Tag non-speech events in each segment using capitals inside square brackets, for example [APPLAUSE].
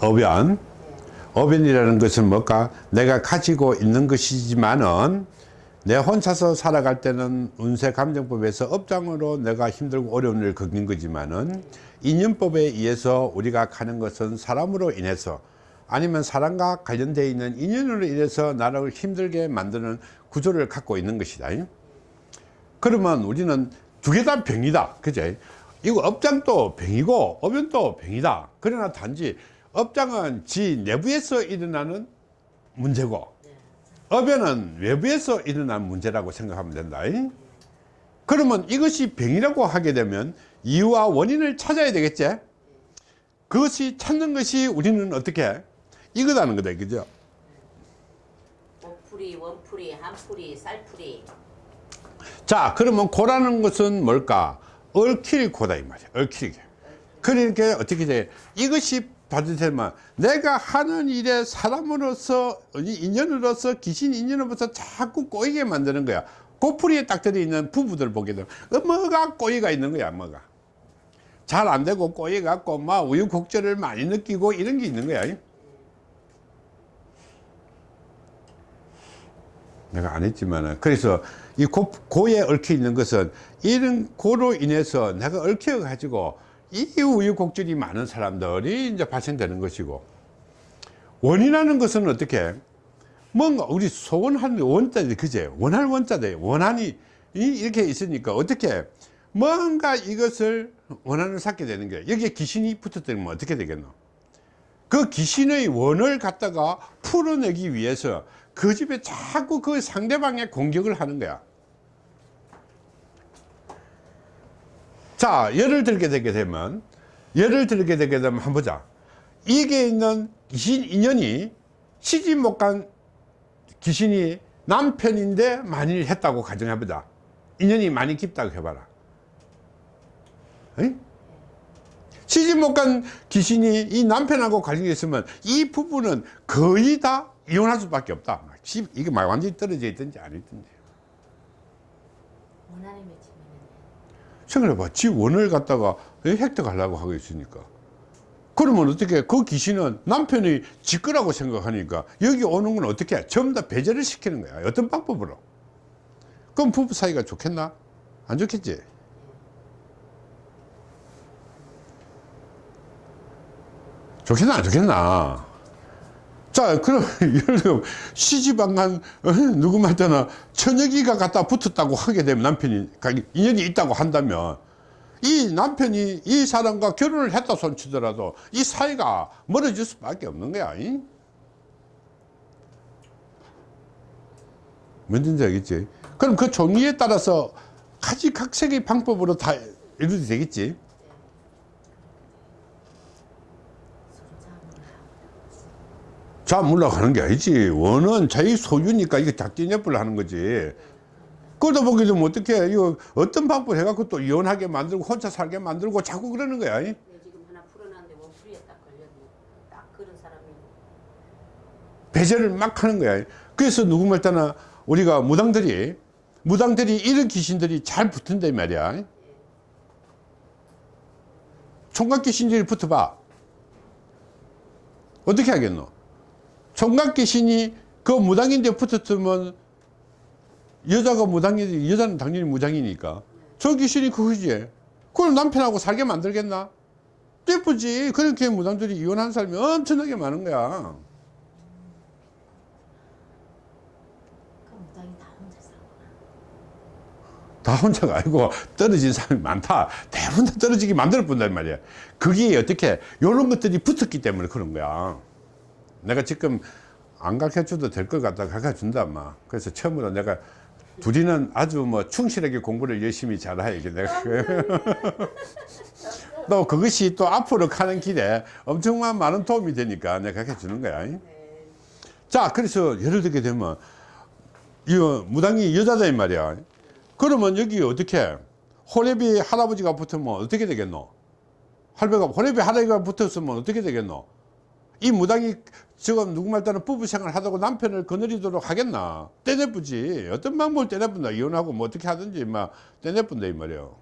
어변 어변이라는 것은 뭘까? 내가 가지고 있는 것이지만은 내 혼자서 살아갈 때는 운세 감정법에서 업장으로 내가 힘들고 어려운 일을 겪는 거지만은 인연법에 의해서 우리가 가는 것은 사람으로 인해서 아니면 사람과 관련되어 있는 인연으로 인해서 나를 힘들게 만드는 구조를 갖고 있는 것이다. 그러면 우리는 두 개 다 병이다. 그제? 이거 업장도 병이고 어변도 병이다. 그러나 단지 업장은 지 내부에서 일어나는 문제고 업에는 외부에서 일어난 문제라고 생각하면 된다. 그러면 이것이 병이라고 하게 되면 이유와 원인을 찾아야 되겠지? 그것이 찾는 것이 우리는 어떻게? 이거다는 거다 그죠? 목풀이, 원풀이, 한풀이, 쌀풀이. 자 그러면 고라는 것은 뭘까? 얽힐 고다 이 말이야. 얽히게 그러니까 어떻게 돼? 이것이 받으면 내가 하는 일에 사람으로서 인연으로서 귀신 인연으로서 자꾸 꼬이게 만드는 거야. 고풀이에 딱 들어있는 부부들 보게 되면 뭐가 꼬이가 있는 거야 뭐가. 잘 안 되고 꼬이 갖고 막 우유곡절을 많이 느끼고 이런 게 있는 거야. 내가 안 했지만은. 그래서 이 고, 고에 얽혀 있는 것은 이런 고로 인해서 내가 얽혀 가지고 이 우유곡절이 많은 사람들이 이제 발생되는 것이고 원이라는 것은 어떻게? 뭔가 우리 소원하는 원자들 그제? 원할 원자들 원한이 이렇게 있으니까 어떻게? 뭔가 이것을 원한을 쌓게 되는 거예요. 여기에 귀신이 붙었다면 어떻게 되겠노? 그 귀신의 원을 갖다가 풀어내기 위해서 그 집에 자꾸 그 상대방의 공격을 하는 거야 자 예를 들게 되게 되면 예를 들게 되게 되면 한번 보자. 이게 있는 귀신 인연이 시집 못 간 귀신이 남편인데 만일 했다고 가정해보자. 인연이 많이 깊다고 해봐라. 에이? 시집 못 간 귀신이 이 남편하고 관련이 있으면 이 부부는 거의 다 이혼할 수밖에 없다. 이게 막 완전히 떨어져 있든지 안 있든지. 원한이 맺히면 생각해봐. 지 원을 갖다가 획득하려고 하고 있으니까. 그러면 어떻게 그 귀신은 남편이 지 거라고 생각하니까 여기 오는 건 어떻게 해? 전부 다 배제를 시키는 거야. 어떤 방법으로? 그럼 부부 사이가 좋겠나? 안 좋겠지? 좋겠나? 안 좋겠나 자 그럼 [LAUGHS] 예를 들어 시집 안간 누구한테나 처녀기가 갖다 붙었다고 하게 되면 남편이 인연이 있다고 한다면 이 남편이 이 사람과 결혼을 했다 손치더라도 이 사이가 멀어질 수밖에 없는 거야 이? 뭔지 알겠지 그럼 그 종이에 따라서 가지각색의 방법으로 다 이루어도 되겠지 자 물러가는 게 아니지. 원은 자기 소유니까 이거 작전협부를 하는 거지. 그러다 보게 되면 어떻게 이거 어떤 방법을 해갖고 또 이혼하게 만들고 혼자 살게 만들고 자꾸 그러는 거야? 네, 지금 하나 풀어놨는데 원풀이에 딱 걸렸네 딱 그런 사람이 배제를 막 하는 거야. 그래서 누구 말따나 우리가 무당들이 무당들이 이런 귀신들이 잘 붙은다 이 말이야. 총각 귀신들이 붙어봐. 어떻게 하겠노 총각 귀신이 그 무당인데 붙었으면 여자가 무당이지 여자는 당연히 무당이니까. 저 귀신이 그거지 그럼 남편하고 살게 만들겠나? 예쁘지. 그렇게 무당들이 이혼한 사람이 엄청나게 많은 거야. 다 혼자가 아니고 떨어진 사람이 많다. 대부분 다 떨어지게 만들어 본단 말이야. 그게 어떻게 이런 것들이 붙었기 때문에 그런 거야 내가 지금 안 가르쳐 줘도 될 것 같다 가르쳐 준다 마. 그래서 처음으로 내가 둘이는 아주 뭐 충실하게 공부를 열심히 잘해 이게 내가. [LAUGHS] 또 그것이 또 앞으로 가는 길에 엄청난 많은 도움이 되니까 내가 가르쳐 주는 거야. 자 그래서 예를 들게 되면 이 무당이 여자다 이 말이야. 그러면 여기 어떻게 호래비 할아버지가 붙으면 어떻게 되겠노? 할배가 호래비 할아버지가 붙었으면 어떻게 되겠노? 이 무당이 지금 누구 말 따라 부부 생활 하다고 남편을 거느리도록 하겠나? 떼내쁘지. 어떤 방법을 떼내뿐다 이혼하고 뭐 어떻게 하든지 막 떼내뿐다 이 말이에요.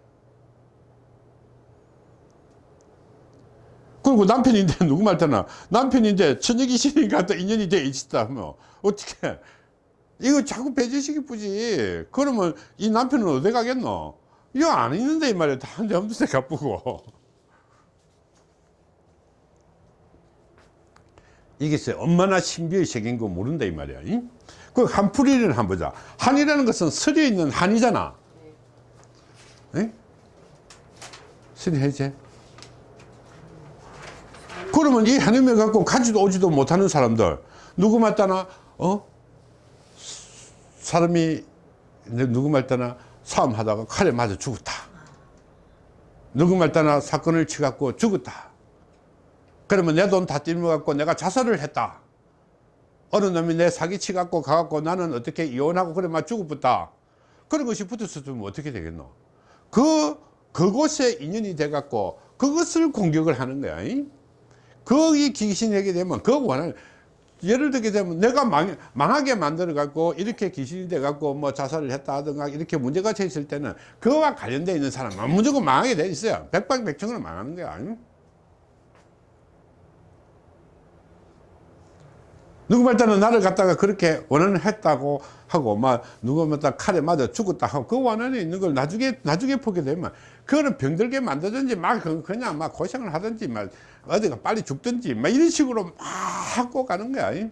그리고 남편인데 누구 말잖아 남편인데 천여귀신이니까 또 인연이 돼 있다 하면 어떻게 이거 자꾸 배제시기 뿌지. 그러면 이 남편은 어디 가겠노? 이거 안 있는데 이 말이야. 다한데 없는 데 가쁘고 이게 쎄 얼마나 신비의 세계인 거 모른다 이 말이야 잉? 그 한풀이를 한번 보자. 한이라는 것은 설에 있는 한이잖아. 응? 설이 해제? 그러면 이 한음을 갖고 가지도 오지도 못하는 사람들 누구 말따나? 어? 사람이 누구 말따나? 싸움하다가 칼에 맞아 죽었다. 누구 말따나? 사건을 치갖고 죽었다 그러면 내 돈다 띠먹갖고 내가 자살을 했다. 어느 놈이 내 사기 치갖고 가갖고 나는 어떻게 이혼하고 그래 막 죽어붙다. 그런 것이 붙었으면 어떻게 되겠노? 그 그곳에 인연이 돼갖고 그것을 공격을 하는 거야 잉? 거기 귀신에게 되면 그 원하는 예를 들게 되면 내가 망, 망하게 만들어 갖고 이렇게 귀신이 돼 갖고 뭐 자살을 했다 하든가 이렇게 문제가 쳐 있을 때는 그와 관련되어 있는 사람은 무조건 망하게 돼 있어요. 백방백청으로 망하는 거야 누구 말따는 나를 갖다가 그렇게 원한을 했다고 하고 막 누구 말따 칼에 맞아 죽었다 하고 그 원한에 있는 걸 나중에 나중에 보게 되면 그거는 병들게 만들든지 막 그- 그냥 막 고생을 하든지 막 어디가 빨리 죽든지 막 이런 식으로 막 하고 가는 거야 이.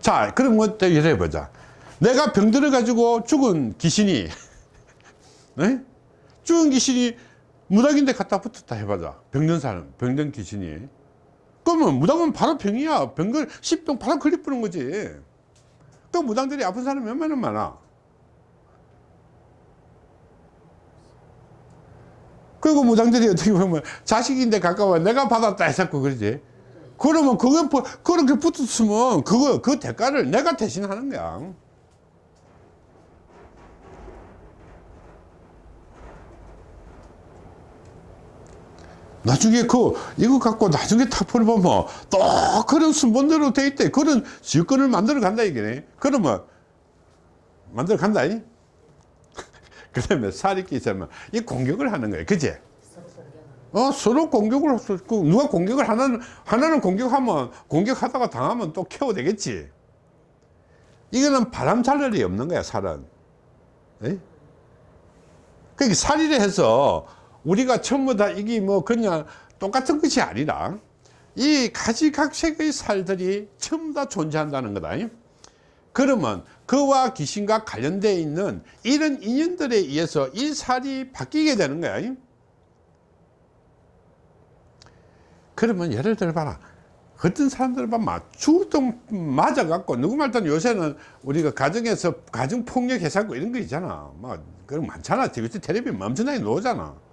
자 그럼 뭐또 이래 보자 내가 병들어 가지고 죽은 귀신이 [LAUGHS] 네? 죽은 귀신이 무당인데 갖다 붙었다 해봐자. 병든 사람 병든 귀신이. 그러면 무당은 바로 병이야. 병걸 십병 바로 걸리 뿌는 거지. 그 무당들이 아픈 사람이 얼마나 많아. 그리고 무당들이 어떻게 보면 자식인데 가까워. 내가 받았다 해서 그러지. 그러면 부- 그렇게 붙었으면 그거 그 대가를 내가 대신 하는 거야 나중에 그 이거 갖고 나중에 탁포를 보면 또 그런 순번대로 돼 있대. 그런 지역권을 만들어 간다 이게네 그러면 만들어 간다 이? [LAUGHS] 그 다음에 살인기 있으면 이 공격을 하는 거예요. 그지 어 서로 공격을 할 수 있고 누가 공격을 하나는 하나는 공격하면 공격하다가 당하면 또 케어 되겠지. 이거는 바람 잘 일이 없는 거야 살은. 에? 그러니까 살이를 해서 우리가 전부 다 이게 뭐 그냥 똑같은 것이 아니라 이 가지각색의 살들이 전부 다 존재한다는 거다. 그러면 그와 귀신과 관련되어 있는 이런 인연들에 의해서 이 살이 바뀌게 되는 거야. 그러면 예를 들어 봐라. 어떤 사람들은 막 주동 맞아갖고 누구 말든 요새는 우리가 가정에서 가정 폭력 해사고 이런 거 있잖아. 막 그런 거 많잖아. TV 텔레비 멈춰나게 나오잖아.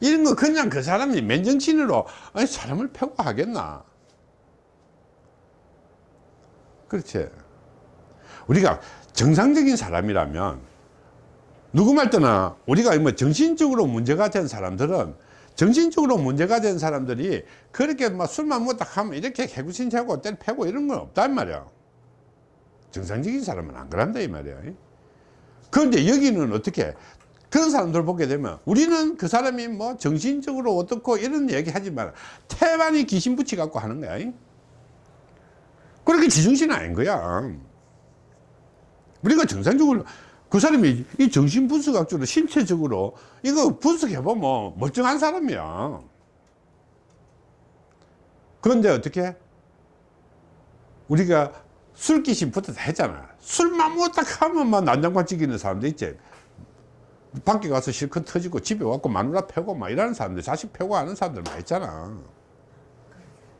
이런 거 그냥 그 사람이 맨정신으로 아니 사람을 패고 하겠나. 그렇지. 우리가 정상적인 사람이라면 누구 말 때나 우리가 뭐 정신적으로 문제가 된 사람들은 정신적으로 문제가 된 사람들이 그렇게 막 술만 먹다 하면 이렇게 개구신 차고 때려 패고 이런 건 없단 말이야. 정상적인 사람은 안 그런다 이 말이야. 그런데 여기는 어떻게 그런 사람들 보게 되면 우리는 그 사람이 뭐 정신적으로 어떻고 이런 얘기 하지만 태반이 귀신 붙이 갖고 하는 거야. 그렇게 지중신 아닌 거야. 우리가 정상적으로 그 사람이 이 정신 분석학적으로 신체적으로 이거 분석해보면 멀쩡한 사람이야. 그런데 어떻게? 우리가 술기신 붙었다 했잖아. 술만 먹었다 하면 막 난장판 찍이는 사람도 있지. 밖에 가서 실컷 터지고 집에 와서 마누라 패고 막 이러는 사람들, 자식 패고 하는 사람들 많이 있잖아.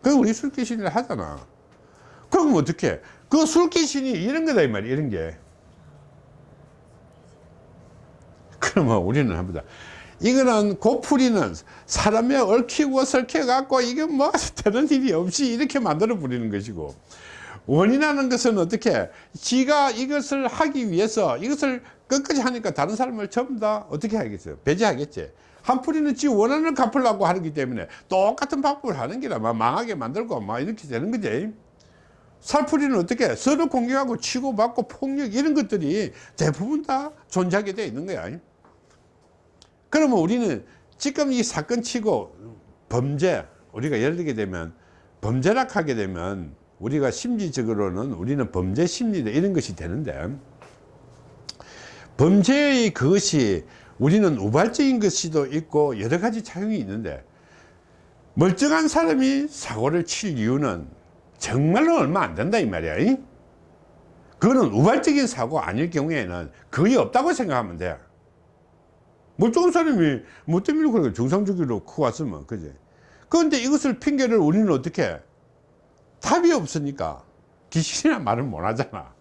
그 우리 술귀신을 하잖아. 그럼 어떻게? 그 술귀신이 이런 거다 이 말이야, 이런 게. 그러면 우리는 합니다. 이거는 고풀이는 사람에 얽히고 설켜 갖고 이게 뭐 [LAUGHS] 되는 일이 없이 이렇게 만들어 버리는 것이고 원인하는 것은 어떻게? 지가 이것을 하기 위해서 이것을 끝까지 하니까 다른 사람을 전부 다 어떻게 하겠어요? 배제하겠지. 한풀이는 지 원한을 갚으려고 하기 때문에 똑같은 방법을 하는 게라. 막 망하게 만들고 막 이렇게 되는 거지. 살풀이는 어떻게? 서로 공격하고 치고받고 폭력 이런 것들이 대부분 다 존재하게 되어 있는 거야. 그러면 우리는 지금 이 사건 치고 범죄 우리가 예를 들게 되면 범죄락 하게 되면 우리가 심리적으로는 우리는 범죄 심리다. 이런 것이 되는데 범죄의 그것이 우리는 우발적인 것이도 있고 여러 가지 작용이 있는데 멀쩡한 사람이 사고를 칠 이유는 정말로 얼마 안 된다 이 말이야 이? 그거는 우발적인 사고 아닐 경우에는 거의 없다고 생각하면 돼. 멀쩡한 사람이 뭐 때문에 그렇게 중상주기로 크고 왔으면 그지? 그런데 이것을 핑계를 우리는 어떻게 답이 없으니까. 귀신이나 말을 못 하잖아.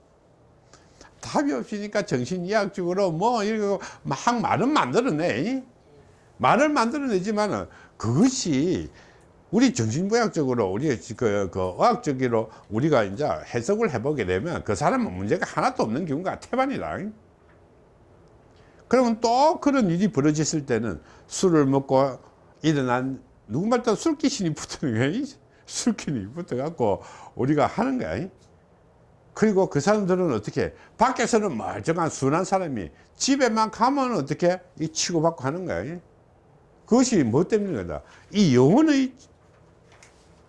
답이 없으니까 정신의학적으로 뭐 이러고 막 말은 만들어내. 말을 만들어내지만은 그것이 우리 정신의학적으로 우리 그, 그 의학적으로 우리가 이제 해석을 해보게 되면 그 사람은 문제가 하나도 없는 경우가 태반이다. 그러면 또 그런 일이 벌어졌을 때는 술을 먹고 일어난 누구말따 술귀신이 붙는 거야 술귀신이 붙어갖고 우리가 하는 거야. 그리고 그 사람들은 어떻게 밖에서는 멀쩡한 순한 사람이 집에만 가면 어떻게 이 치고받고 하는 거야. 그것이 뭐 때문인 거다? 이 영혼의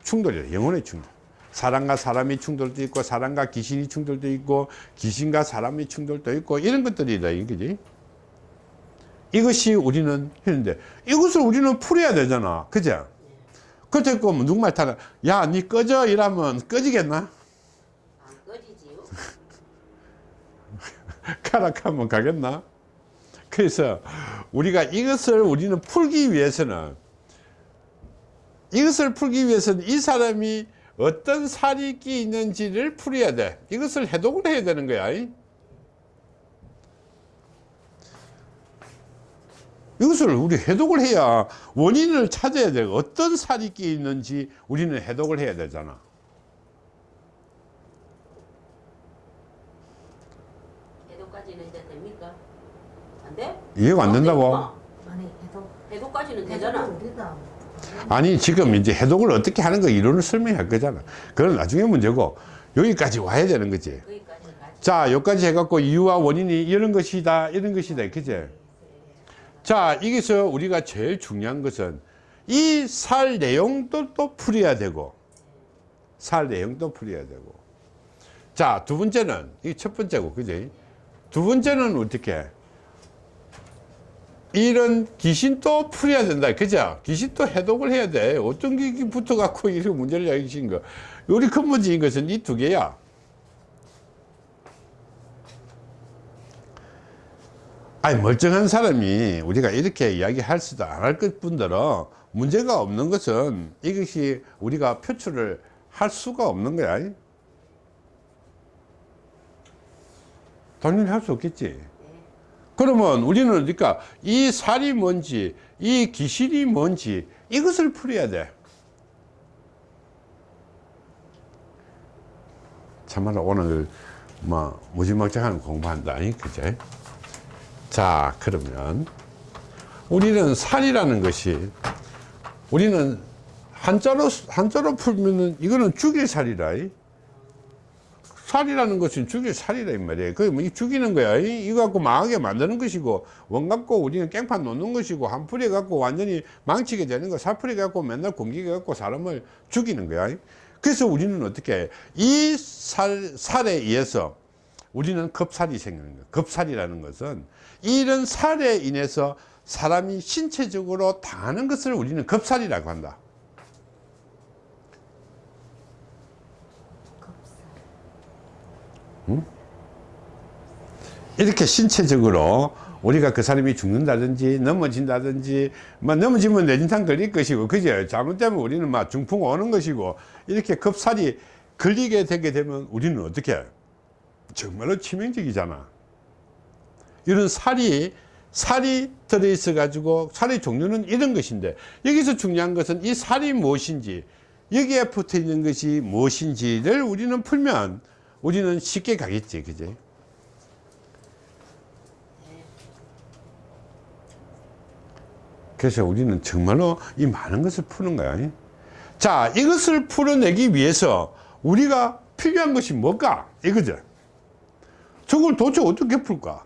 충돌이다 영혼의 충돌. 사람과 사람의 충돌도 있고 사람과 귀신이 충돌도 있고 귀신과 사람의 충돌도 있고 이런 것들이다 이거지. 이것이 우리는 했는데 이것을 우리는 풀어야 되잖아. 그죠 그때 그 누구말 타라 야니 꺼져. 이러면 꺼지겠나? 안 꺼지지요. [LAUGHS] 가락하면 가겠나? 그래서 우리가 이것을 우리는 풀기 위해서는 이것을 풀기 위해서는 이 사람이 어떤 살이 끼 있는지를 풀어야 돼. 이것을 해독을 해야 되는 거야 이? 이것을 우리 해독을 해야 원인을 찾아야 돼 어떤 살이 끼 있는지 우리는 해독을 해야 되잖아 해독까지는 이제 됩니까? 안 돼? 이해가 안 된다고 아니 해도 해독까지는 되잖아. 아니 지금 이제 해독을 어떻게 하는 거 이론을 설명할 거잖아 그건 나중에 문제고 여기까지 와야 되는 거지. 자 여기까지 해갖고 이유와 원인이 이런 것이다 이런 것이다 그제 자 여기서 우리가 제일 중요한 것은 이 살 내용도 또 풀어야 되고 살 내용도 풀어야 되고. 자 두 번째는 이 첫 번째고 그지? 두 번째는 어떻게? 이런 귀신도 풀어야 된다 그죠? 귀신도 해독을 해야 돼. 어떤 게 붙어 갖고 이런 문제를 야기신 거. 우리 근본적인 것은 이 두 개야 아니 멀쩡한 사람이 우리가 이렇게 이야기할 수도 안 할 것 뿐더러 문제가 없는 것은 이것이 우리가 표출을 할 수가 없는 거야. 당연히 할 수 없겠지. 그러면 우리는 그러니까 이 살이 뭔지 이 기실이 뭔지 이것을 풀어야 돼. 참말로 오늘 뭐 무지막지한 공부한다 그제 자 그러면 우리는 살이라는 것이 우리는 한자로 한자로 풀면은 이거는 죽일 살이라. 이. 살이라는 것은 죽일 살이라 이 말이에요. 그게 뭐이 죽이는 거야. 이- 이거 갖고 망하게 만드는 것이고 원 갖고 우리는 깽판 놓는 것이고 한풀이 갖고 완전히 망치게 되는 거 사풀이 갖고 맨날 공기게 갖고 사람을 죽이는 거야. 그래서 우리는 어떻게 이 살, 살에 의해서 우리는 급살이 생기는 거예요. 급살이라는 것은 이런 살에 인해서 사람이 신체적으로 당하는 것을 우리는 급살이라고 한다. 응? 이렇게 신체적으로 우리가 그 사람이 죽는다든지 넘어진다든지 뭐 넘어지면 뇌진탕 걸릴 것이고 그죠 잘못되면 우리는 막 중풍 오는 것이고 이렇게 급살이 걸리게 되게 되면 우리는 어떻게 해요? 정말로 치명적이잖아. 이런 살이 살이 들어있어 가지고 살의 종류는 이런 것인데 여기서 중요한 것은 이 살이 무엇인지 여기에 붙어 있는 것이 무엇인지를 우리는 풀면 우리는 쉽게 가겠지 그지? 그래서 우리는 정말로 이 많은 것을 푸는 거야. 자 이것을 풀어내기 위해서 우리가 필요한 것이 뭘까? 이거죠 저걸 도대체 어떻게 풀까?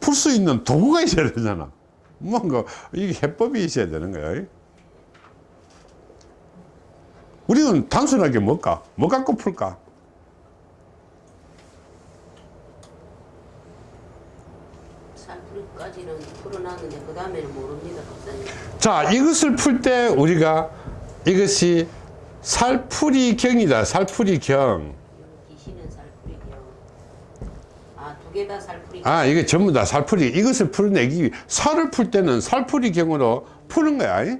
풀 수 있는 도구가 있어야 되잖아. 뭔가 이게 해법이 있어야 되는 거야. 우리는 단순하게 뭘까? 뭐 갖고 풀까? 풀어놨는데 그 다음에는 모릅니다 박사님. 자, 이것을 풀 때 우리가 이것이 살풀이 경이다. 살풀이 경. 귀신은 살풀이요. 개다 살풀이. 아, 이게 전부 다 살풀이. 이것을 풀어내기, 위- 살을 풀 때는 살풀이 경으로 푸는 거야.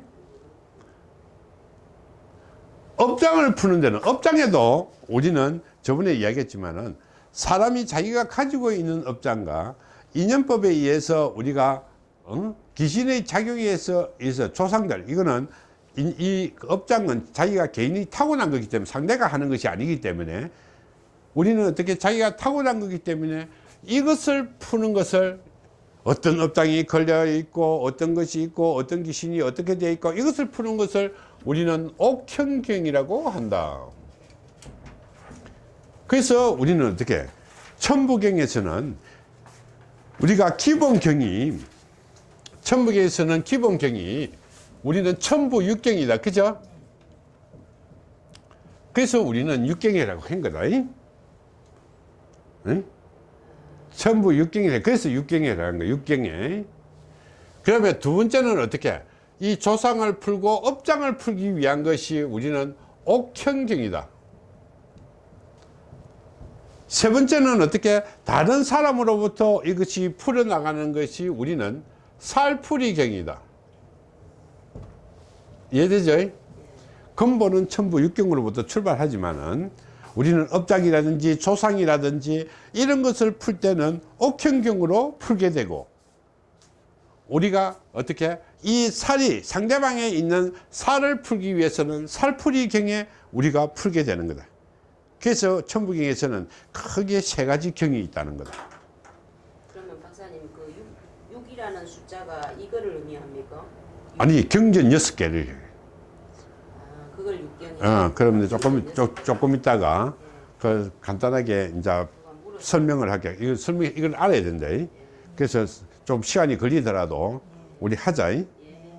업장을 푸는 데는, 업장에도 우리는 저번에 이야기했지만은 사람이 자기가 가지고 있는 업장과 인연법에 의해서 우리가 어? 귀신의 작용에 의해서, 의해서 조상들, 이거는 이, 이 업장은 자기가 개인이 타고난 거기 때문에 상대가 하는 것이 아니기 때문에 우리는 어떻게 자기가 타고난 거기 때문에 이것을 푸는 것을 어떤 업장이 걸려 있고 어떤 것이 있고 어떤 귀신이 어떻게 되어 있고 이것을 푸는 것을 우리는 옥현경이라고 한다. 그래서 우리는 어떻게 천부경에서는 우리가 기본경이 천부경에서는 기본경이 우리는 천부 육경이다. 그죠? 그래서 우리는 육경이라고 한 거다. 잉? 응? 천부 육경이래. 그래서 육경이라는 거야. 육경에. 그러면 두 번째는 어떻게? 이 조상을 풀고 업장을 풀기 위한 것이 우리는 옥현경이다. 세 번째는 어떻게? 다른 사람으로부터 이것이 풀어나가는 것이 우리는 살풀이경이다. 이해되죠? 근본은 천부 육경으로부터 출발하지만은 우리는 업장이라든지 조상이라든지 이런 것을 풀 때는 옥현경으로 풀게 되고 우리가 어떻게 이 살이 상대방에 있는 살을 풀기 위해서는 살풀이경에 우리가 풀게 되는 거다. 그래서 천부경에서는 크게 세 가지 경이 있다는 거다. 그러면 박사님 그 6, 6이라는 숫자가 이거를 의미합니까? 아니 경전 여섯 개를. 어, 그러면 조금 조, 조금 있다가 그 간단하게 이제 설명을 할게. 이거 설명 이걸 알아야 된다. 그래서 좀 시간이 걸리더라도 우리 하자.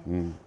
음.